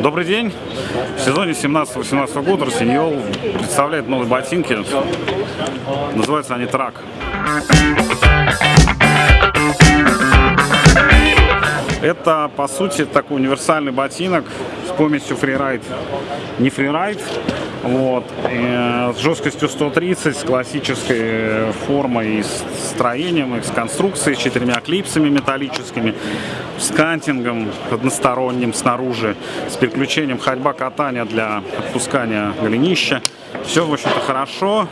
Добрый день! В сезоне 17-18 года Росиньол представляет новые ботинки. Называются они Трак. Это, по сути, такой универсальный ботинок с помесью фрирайд. Не фрирайд, вот, э, с жесткостью 130, с классической формой и строением, и с конструкцией, с четырьмя клипсами металлическими, с кантингом односторонним снаружи, с переключением ходьба-катания для отпускания голенища. Все, в общем-то, хорошо.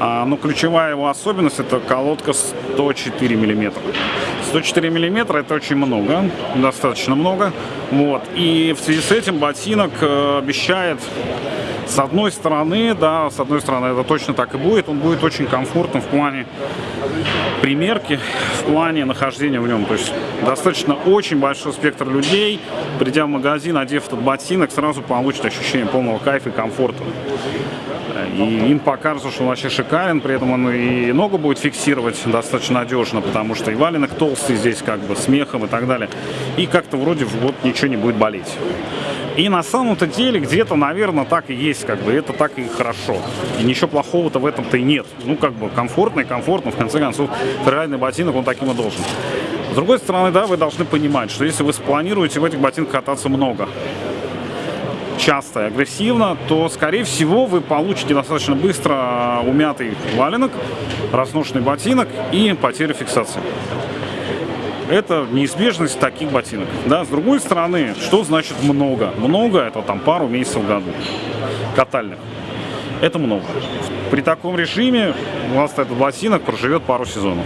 А, но ключевая его особенность это колодка 104 миллиметра. 104 миллиметра это очень много, достаточно много. Вот. И в связи с этим ботинок э, обещает с одной стороны, да, с одной стороны это точно так и будет, он будет очень комфортным в плане примерки, в плане нахождения в нем. То есть достаточно очень большой спектр людей, придя в магазин, одев этот ботинок, сразу получит ощущение полного кайфа и комфорта. И им покажется, что он вообще шикарен, при этом он и ногу будет фиксировать достаточно надежно, потому что и валенок толстый здесь, как бы, смехом и так далее. И как-то вроде вот ничего не будет болеть. И на самом-то деле где-то, наверное, так и есть, как бы, это так и хорошо. И ничего плохого-то в этом-то и нет. Ну, как бы, комфортно и комфортно, в конце концов, ферральный ботинок, он таким и должен. С другой стороны, да, вы должны понимать, что если вы спланируете в этих ботинках кататься много, часто и агрессивно, то, скорее всего, вы получите достаточно быстро умятый валенок, разношенный ботинок и потерю фиксации. Это неизбежность таких ботинок. Да? С другой стороны, что значит много? Много это там пару месяцев в году катальных. Это много. При таком режиме у вас этот ботинок проживет пару сезонов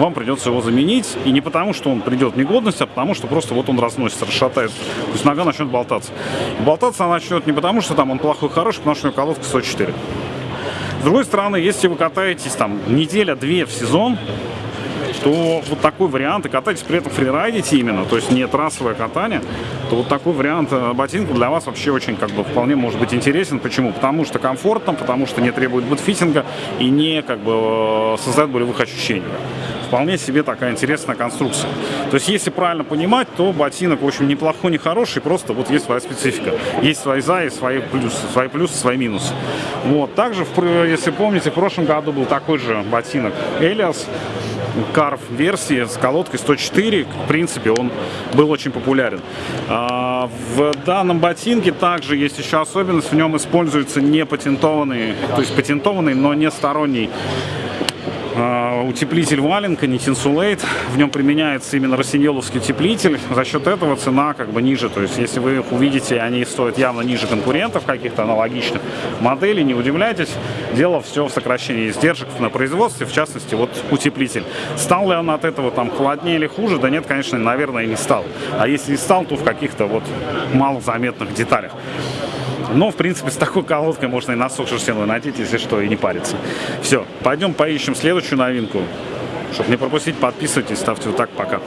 вам придется его заменить. И не потому, что он придет в негодность, а потому, что просто вот он разносится, расшатается. То есть нога начнет болтаться. Болтаться она начнет не потому, что там он плохой, хороший, потому что у него колодка 104. С другой стороны, если вы катаетесь там неделя-две в сезон, то вот такой вариант, и катаетесь при этом фрирайдите именно, то есть не трассовое катание, то вот такой вариант э, ботинка для вас вообще очень как бы вполне может быть интересен. Почему? Потому что комфортно, потому что не требует бутфитинга и не как бы э, создает болевых ощущений вполне себе такая интересная конструкция. То есть, если правильно понимать, то ботинок, в общем, неплохой, не хороший, просто вот есть своя специфика. Есть свои за и свои плюсы, свои плюсы, свои минусы. Вот. Также, если помните, в прошлом году был такой же ботинок Элиас, Карв версии с колодкой 104, в принципе, он был очень популярен. А, в данном ботинке также есть еще особенность, в нем используется не патентованный, то есть патентованный, но не сторонний а, утеплитель валенка, не Tinsulate. В нем применяется именно росиньоловский утеплитель. За счет этого цена как бы ниже. То есть, если вы их увидите, они стоят явно ниже конкурентов каких-то аналогичных моделей, не удивляйтесь. Дело все в сокращении издержек на производстве, в частности, вот утеплитель. Стал ли он от этого там холоднее или хуже? Да нет, конечно, наверное, не стал. А если и стал, то в каких-то вот малозаметных деталях. Но, в принципе, с такой колодкой можно и носок шерстяной надеть, если что, и не париться. Все, пойдем поищем следующую новинку. Чтобы не пропустить, подписывайтесь, ставьте вот так, пока.